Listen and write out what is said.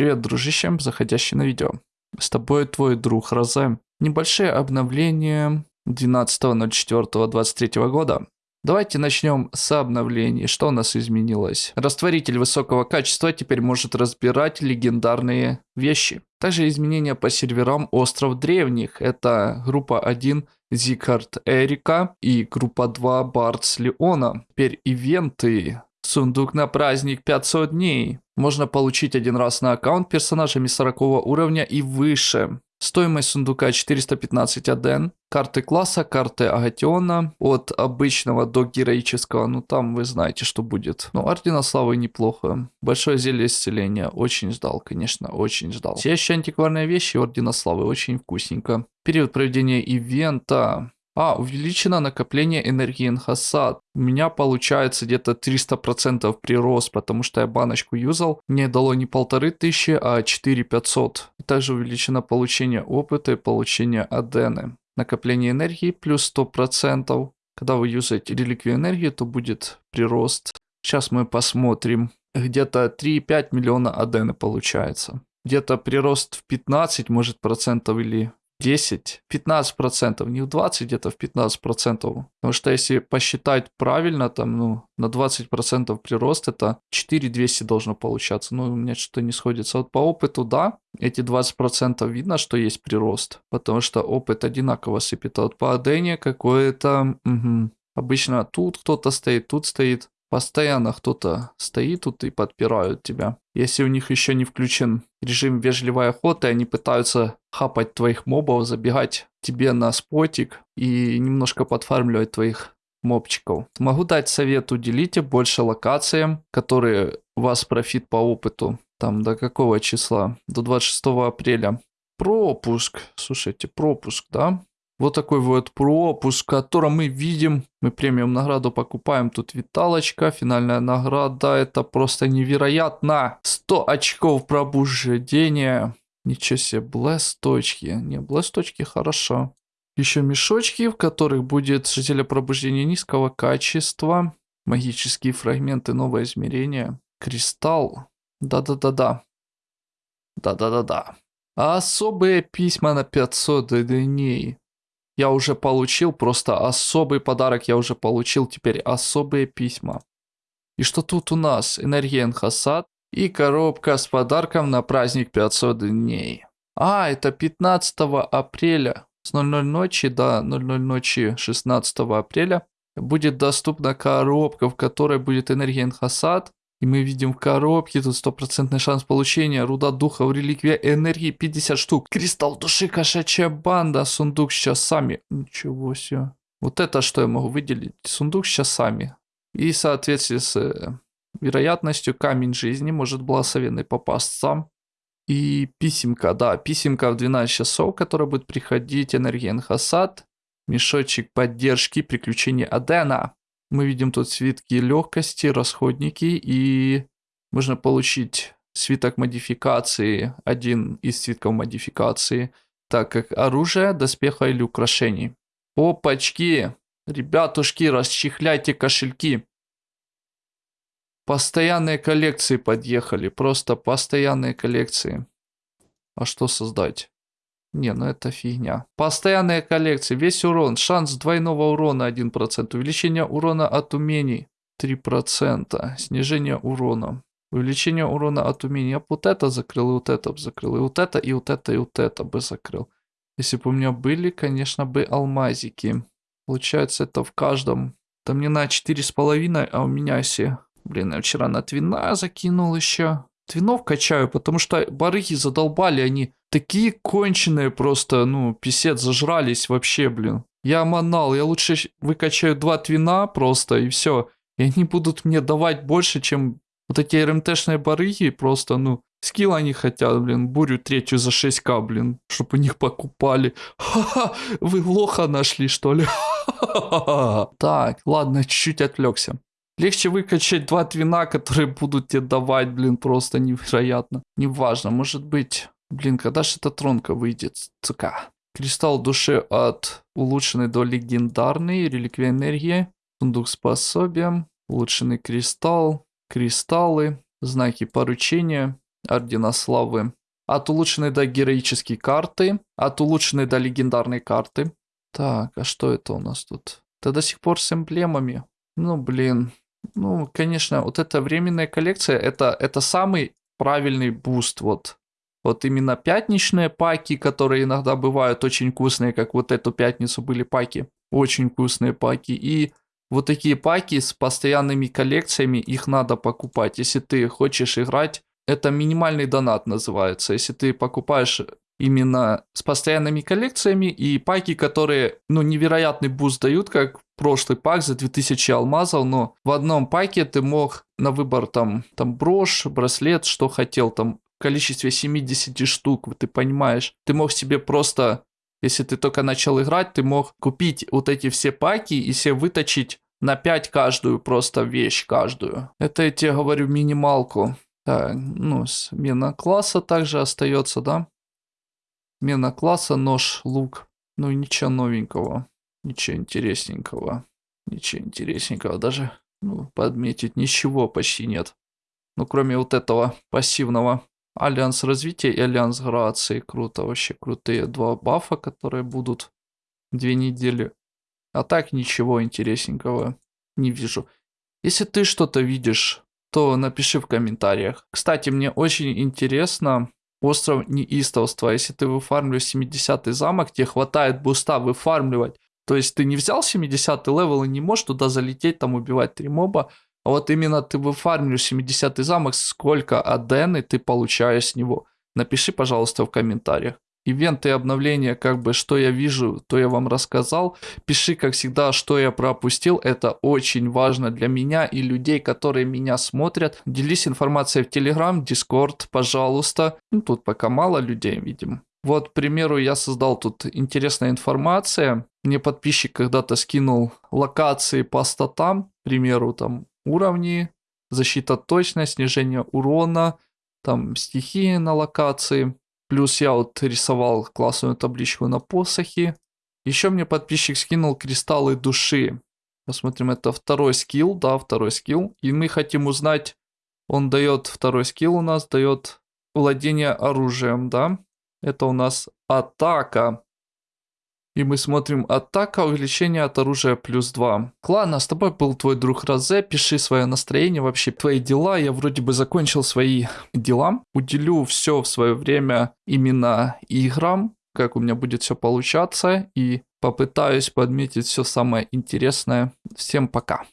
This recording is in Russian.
Привет, дружище, заходящий на видео. С тобой твой друг Розе. Небольшие обновления 12.04.23 года. Давайте начнем с обновлений. Что у нас изменилось? Растворитель высокого качества теперь может разбирать легендарные вещи. Также изменения по серверам Остров Древних. Это группа 1 Зикард Эрика и группа 2 Бардс Леона. Теперь ивенты Сундук на праздник 500 дней. Можно получить один раз на аккаунт персонажами 40 уровня и выше. Стоимость сундука 415 аден. Карты класса, карты Агатиона. От обычного до героического. Ну там вы знаете, что будет. Ну, Ордена Славы неплохо. Большое зелье исцеления. Очень ждал, конечно, очень ждал. Все еще антикварные вещи Ордена Славы. Очень вкусненько. Период проведения ивента. А, увеличено накопление энергии Энхасад. У меня получается где-то 300% прирост, потому что я баночку юзал. Мне дало не полторы тысячи, а 4500. Также увеличено получение опыта и получение адены. Накопление энергии плюс 100%. Когда вы юзаете реликвию энергии, то будет прирост. Сейчас мы посмотрим. Где-то 3,5 миллиона адены получается. Где-то прирост в 15, может, процентов или 10, 15%, не в 20, где-то в 15%. Потому что если посчитать правильно, там, ну, на 20% прирост, это 4200 должно получаться. Ну, у меня что-то не сходится. Вот по опыту, да, эти 20% видно, что есть прирост, потому что опыт одинаково сыпет. А вот по адене какое-то... Угу. Обычно тут кто-то стоит, тут стоит. Постоянно кто-то стоит тут и подпирают тебя. Если у них еще не включен режим вежливой охоты, они пытаются хапать твоих мобов, забегать тебе на спотик и немножко подфармливать твоих мобчиков. Могу дать совет, уделите больше локациям, которые вас профит по опыту. Там до какого числа? До 26 апреля. Пропуск. Слушайте, пропуск, да? Вот такой вот пропуск, в мы видим, мы премиум награду покупаем, тут виталочка, финальная награда, это просто невероятно. 100 очков пробуждения. Ничего себе, блэсточки. Не, блэсточки хорошо. Еще мешочки, в которых будет жителя пробуждения низкого качества. Магические фрагменты, новое измерение. Кристалл. Да-да-да-да. Да-да-да-да. Особые письма на 500 дней я уже получил, просто особый подарок я уже получил, теперь особые письма. И что тут у нас? Энергия Энхасад и коробка с подарком на праздник 500 дней. А, это 15 апреля с 00 ночи до 00 ночи 16 апреля будет доступна коробка, в которой будет энергия Энхасад, и мы видим в коробке тут стопроцентный шанс получения. Руда духа в реликвия энергии 50 штук. Кристалл души кошачья банда. Сундук с часами. Ничего себе. Вот это что я могу выделить. Сундук с часами. И в соответствии с э, вероятностью камень жизни может благословенный попасться. И писемка, да, писемка в 12 часов, которая будет приходить энергия Энхасад. Мешочек поддержки приключения Адена. Мы видим тут свитки легкости, расходники и можно получить свиток модификации, один из свитков модификации, так как оружие, доспеха или украшений. Опачки! Ребятушки, расчехляйте кошельки. Постоянные коллекции подъехали, просто постоянные коллекции. А что создать? Не, ну это фигня. Постоянные коллекции. Весь урон. Шанс двойного урона 1%. Увеличение урона от умений 3%. Снижение урона. Увеличение урона от умений. Я бы вот это закрыл, и вот это бы закрыл. И вот это, и вот это, и вот это бы закрыл. Если бы у меня были, конечно, бы алмазики. Получается, это в каждом. Там мне на 4,5, а у меня все. Блин, я вчера на твина закинул еще твинов качаю, потому что барыги задолбали, они такие конченые просто, ну, писец, зажрались вообще, блин. Я манал, я лучше выкачаю два твина просто, и все. И они будут мне давать больше, чем вот эти РМТшные барыги, просто, ну, скилл они хотят, блин, бурю третью за 6к, блин, чтобы у них покупали. Ха-ха, вы лоха нашли, что ли? Так, ладно, чуть-чуть отвлекся. Легче выкачать два твина, которые будут тебе давать, блин, просто невероятно. Неважно, может быть... Блин, когда же эта тронка выйдет, цука? Кристалл души от улучшенной до легендарной, реликвия энергии, сундук способия, улучшенный кристалл, кристаллы, знаки поручения, Ордена Славы. От улучшенной до героической карты. От улучшенной до легендарной карты. Так, а что это у нас тут? Это до сих пор с эмблемами. Ну, блин. Ну, конечно, вот эта временная коллекция, это, это самый правильный буст, вот. Вот именно пятничные паки, которые иногда бывают очень вкусные, как вот эту пятницу были паки. Очень вкусные паки. И вот такие паки с постоянными коллекциями, их надо покупать. Если ты хочешь играть, это минимальный донат называется. Если ты покупаешь именно с постоянными коллекциями и паки, которые, ну, невероятный буст дают, как прошлый пак за 2000 алмазов, но в одном паке ты мог на выбор там, там брошь, браслет, что хотел, там количестве 70 штук, ты понимаешь, ты мог себе просто, если ты только начал играть, ты мог купить вот эти все паки и себе выточить на 5 каждую просто вещь, каждую. Это я тебе говорю минималку. Так, ну, смена класса также остается, да? Смена класса, нож, лук. Ну, ничего новенького. Ничего интересненького. Ничего интересненького. Даже, ну, подметить ничего почти нет. Ну, кроме вот этого пассивного. Альянс развития и Альянс грации. Круто, вообще крутые два бафа, которые будут две недели. А так ничего интересненького не вижу. Если ты что-то видишь, то напиши в комментариях. Кстати, мне очень интересно остров неистовства. Если ты выфармливаешь 70 замок, тебе хватает буста выфармливать. То есть ты не взял 70 level и не можешь туда залететь, там убивать три моба. А вот именно ты выфармливаешь 70 замок, сколько адены ты получаешь с него. Напиши, пожалуйста, в комментариях ивенты и обновления, как бы, что я вижу, то я вам рассказал. Пиши, как всегда, что я пропустил. Это очень важно для меня и людей, которые меня смотрят. Делись информацией в Телеграм, Дискорд, пожалуйста. Ну, тут пока мало людей, видим. Вот, к примеру, я создал тут интересная информация. Мне подписчик когда-то скинул локации по статам, к примеру, там уровни, защита точность, снижение урона, там стихии на локации. Плюс я вот рисовал классную табличку на посохе. Еще мне подписчик скинул кристаллы души. Посмотрим, это второй скилл, да, второй скилл. И мы хотим узнать, он дает, второй скилл у нас дает владение оружием, да. Это у нас атака. И мы смотрим атака, увеличение от оружия плюс 2. Клана, с тобой был твой друг Розе. Пиши свое настроение, вообще твои дела. Я вроде бы закончил свои дела. Уделю все в свое время именно играм, как у меня будет все получаться. И попытаюсь подметить все самое интересное. Всем пока.